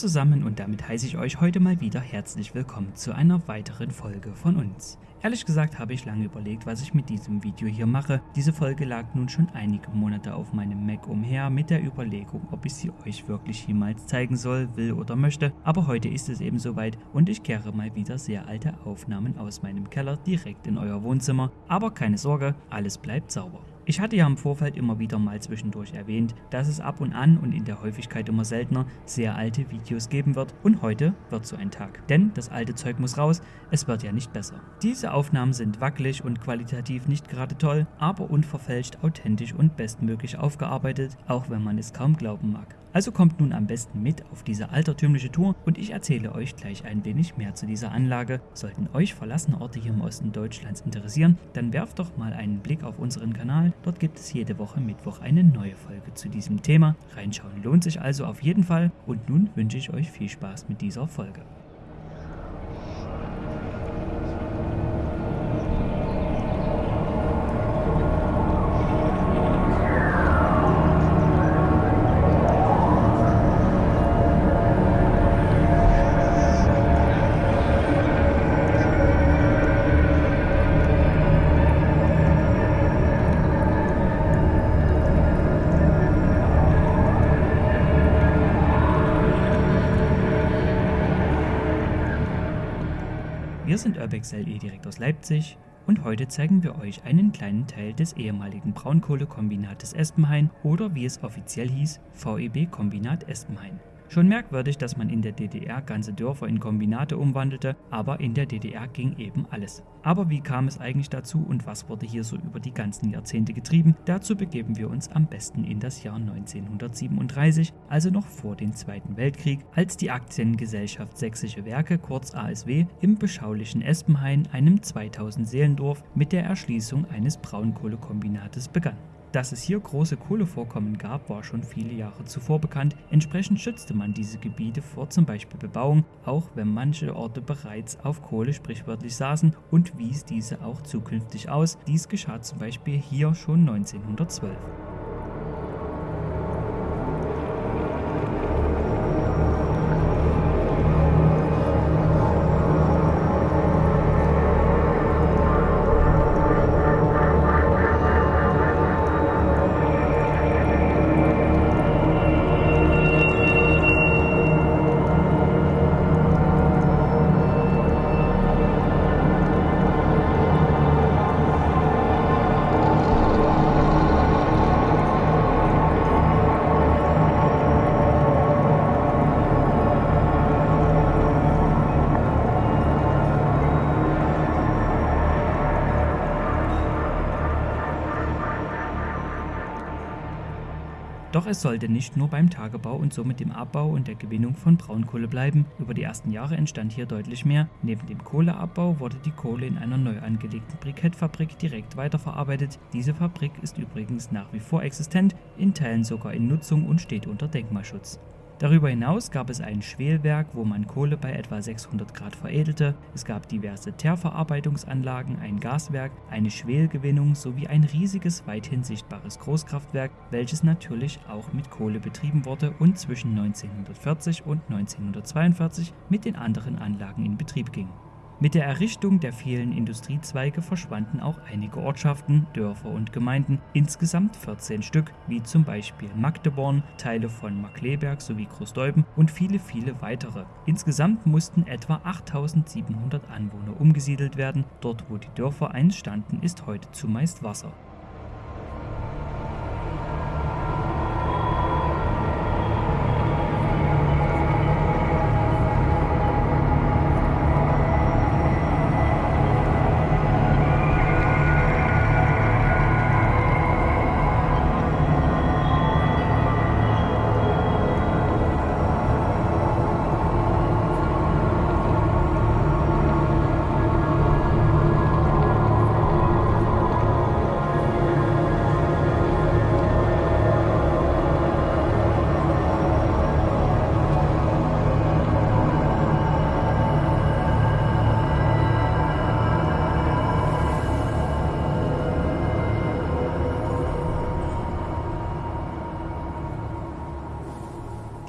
Zusammen und damit heiße ich euch heute mal wieder herzlich willkommen zu einer weiteren Folge von uns. Ehrlich gesagt habe ich lange überlegt, was ich mit diesem Video hier mache. Diese Folge lag nun schon einige Monate auf meinem Mac umher mit der Überlegung, ob ich sie euch wirklich jemals zeigen soll, will oder möchte. Aber heute ist es eben soweit und ich kehre mal wieder sehr alte Aufnahmen aus meinem Keller direkt in euer Wohnzimmer. Aber keine Sorge, alles bleibt sauber. Ich hatte ja im Vorfeld immer wieder mal zwischendurch erwähnt, dass es ab und an und in der Häufigkeit immer seltener sehr alte Videos geben wird und heute wird so ein Tag. Denn das alte Zeug muss raus, es wird ja nicht besser. Diese Aufnahmen sind wackelig und qualitativ nicht gerade toll, aber unverfälscht, authentisch und bestmöglich aufgearbeitet, auch wenn man es kaum glauben mag. Also kommt nun am besten mit auf diese altertümliche Tour und ich erzähle euch gleich ein wenig mehr zu dieser Anlage. Sollten euch verlassene Orte hier im Osten Deutschlands interessieren, dann werft doch mal einen Blick auf unseren Kanal. Dort gibt es jede Woche Mittwoch eine neue Folge zu diesem Thema. Reinschauen lohnt sich also auf jeden Fall und nun wünsche ich euch viel Spaß mit dieser Folge. Sind Urbex LE direkt aus Leipzig und heute zeigen wir euch einen kleinen Teil des ehemaligen Braunkohlekombinates Espenhain oder wie es offiziell hieß, VEB Kombinat Espenhain. Schon merkwürdig, dass man in der DDR ganze Dörfer in Kombinate umwandelte, aber in der DDR ging eben alles. Aber wie kam es eigentlich dazu und was wurde hier so über die ganzen Jahrzehnte getrieben? Dazu begeben wir uns am besten in das Jahr 1937, also noch vor dem Zweiten Weltkrieg, als die Aktiengesellschaft Sächsische Werke, kurz ASW, im beschaulichen Espenhain, einem 2000 Seelendorf, mit der Erschließung eines Braunkohlekombinates begann. Dass es hier große Kohlevorkommen gab, war schon viele Jahre zuvor bekannt. Entsprechend schützte man diese Gebiete vor zum Beispiel Bebauung, auch wenn manche Orte bereits auf Kohle sprichwörtlich saßen und wies diese auch zukünftig aus. Dies geschah zum Beispiel hier schon 1912. Doch es sollte nicht nur beim Tagebau und somit dem Abbau und der Gewinnung von Braunkohle bleiben. Über die ersten Jahre entstand hier deutlich mehr. Neben dem Kohleabbau wurde die Kohle in einer neu angelegten Brikettfabrik direkt weiterverarbeitet. Diese Fabrik ist übrigens nach wie vor existent, in Teilen sogar in Nutzung und steht unter Denkmalschutz. Darüber hinaus gab es ein Schwelwerk, wo man Kohle bei etwa 600 Grad veredelte, es gab diverse Teerverarbeitungsanlagen, ein Gaswerk, eine Schwelgewinnung sowie ein riesiges weithin sichtbares Großkraftwerk, welches natürlich auch mit Kohle betrieben wurde und zwischen 1940 und 1942 mit den anderen Anlagen in Betrieb ging. Mit der Errichtung der vielen Industriezweige verschwanden auch einige Ortschaften, Dörfer und Gemeinden, insgesamt 14 Stück, wie zum Beispiel Magdeborn, Teile von Markleberg sowie Großdeuben und viele, viele weitere. Insgesamt mussten etwa 8700 Anwohner umgesiedelt werden. Dort, wo die Dörfer einst standen, ist heute zumeist Wasser.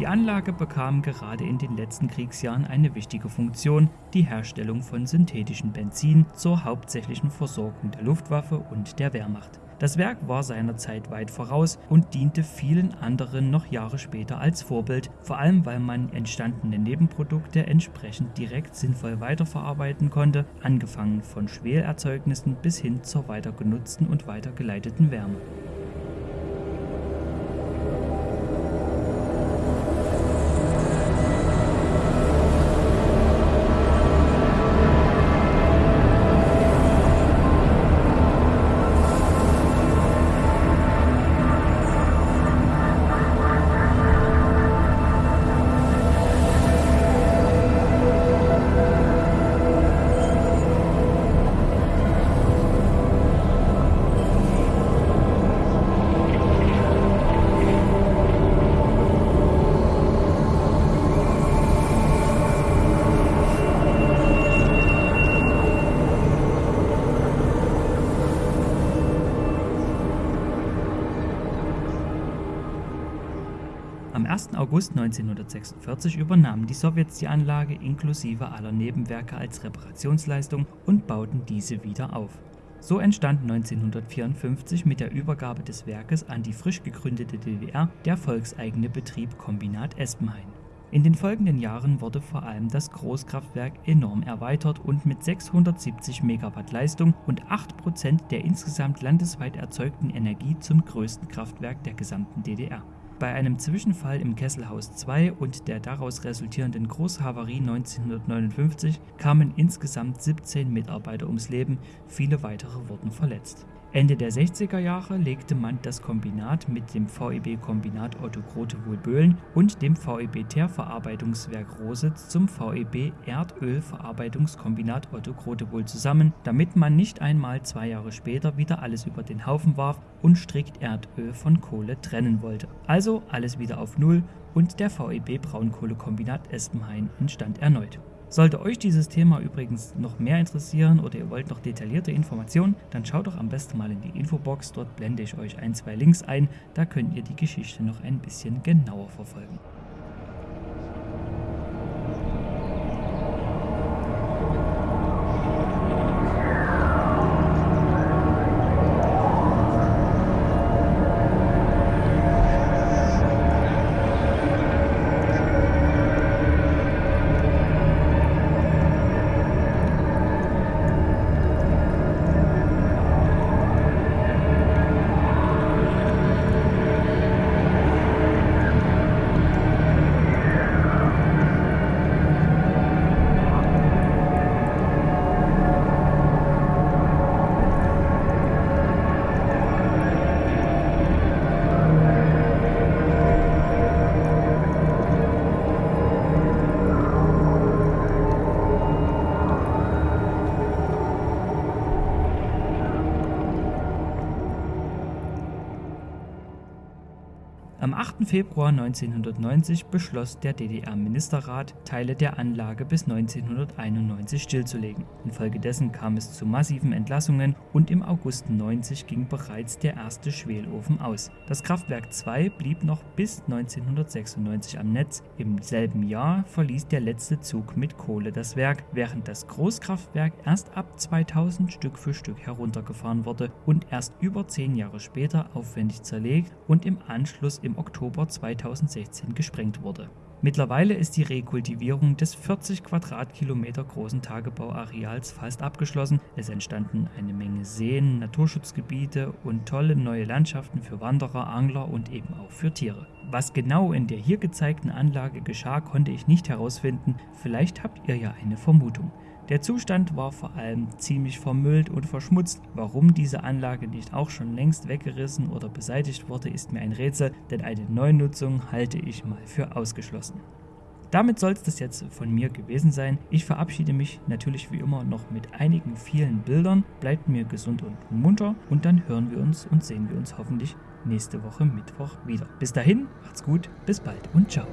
Die Anlage bekam gerade in den letzten Kriegsjahren eine wichtige Funktion, die Herstellung von synthetischem Benzin zur hauptsächlichen Versorgung der Luftwaffe und der Wehrmacht. Das Werk war seiner Zeit weit voraus und diente vielen anderen noch Jahre später als Vorbild, vor allem weil man entstandene Nebenprodukte entsprechend direkt sinnvoll weiterverarbeiten konnte, angefangen von Schwelerzeugnissen bis hin zur weitergenutzten und weitergeleiteten Wärme. 1. August 1946 übernahmen die Sowjets die Anlage inklusive aller Nebenwerke als Reparationsleistung und bauten diese wieder auf. So entstand 1954 mit der Übergabe des Werkes an die frisch gegründete DDR der volkseigene Betrieb Kombinat Espenhain. In den folgenden Jahren wurde vor allem das Großkraftwerk enorm erweitert und mit 670 Megawatt Leistung und 8% der insgesamt landesweit erzeugten Energie zum größten Kraftwerk der gesamten DDR. Bei einem Zwischenfall im Kesselhaus 2 und der daraus resultierenden Großhavarie 1959 kamen insgesamt 17 Mitarbeiter ums Leben, viele weitere wurden verletzt Ende der 60er Jahre legte man das Kombinat mit dem VEB-Kombinat Otto Grotewohl-Böhlen und dem VEB Teerverarbeitungswerk Rositz zum VEB Erdölverarbeitungskombinat Otto Grotewohl zusammen, damit man nicht einmal zwei Jahre später wieder alles über den Haufen warf und strikt Erdöl von Kohle trennen wollte. Also alles wieder auf Null und der VEB Braunkohlekombinat Espenhain entstand erneut. Sollte euch dieses Thema übrigens noch mehr interessieren oder ihr wollt noch detaillierte Informationen, dann schaut doch am besten mal in die Infobox, dort blende ich euch ein, zwei Links ein, da könnt ihr die Geschichte noch ein bisschen genauer verfolgen. Am 8. Februar 1990 beschloss der DDR-Ministerrat, Teile der Anlage bis 1991 stillzulegen. Infolgedessen kam es zu massiven Entlassungen und im August 90 ging bereits der erste Schwelofen aus. Das Kraftwerk 2 blieb noch bis 1996 am Netz. Im selben Jahr verließ der letzte Zug mit Kohle das Werk, während das Großkraftwerk erst ab 2000 Stück für Stück heruntergefahren wurde und erst über zehn Jahre später aufwendig zerlegt und im Anschluss im Oktober 2016 gesprengt wurde. Mittlerweile ist die Rekultivierung des 40 Quadratkilometer großen Tagebauareals fast abgeschlossen. Es entstanden eine Menge Seen, Naturschutzgebiete und tolle neue Landschaften für Wanderer, Angler und eben auch für Tiere. Was genau in der hier gezeigten Anlage geschah, konnte ich nicht herausfinden. Vielleicht habt ihr ja eine Vermutung. Der Zustand war vor allem ziemlich vermüllt und verschmutzt. Warum diese Anlage nicht auch schon längst weggerissen oder beseitigt wurde, ist mir ein Rätsel, denn eine Neunutzung halte ich mal für ausgeschlossen. Damit soll es das jetzt von mir gewesen sein. Ich verabschiede mich natürlich wie immer noch mit einigen vielen Bildern. Bleibt mir gesund und munter und dann hören wir uns und sehen wir uns hoffentlich nächste Woche Mittwoch wieder. Bis dahin, macht's gut, bis bald und ciao.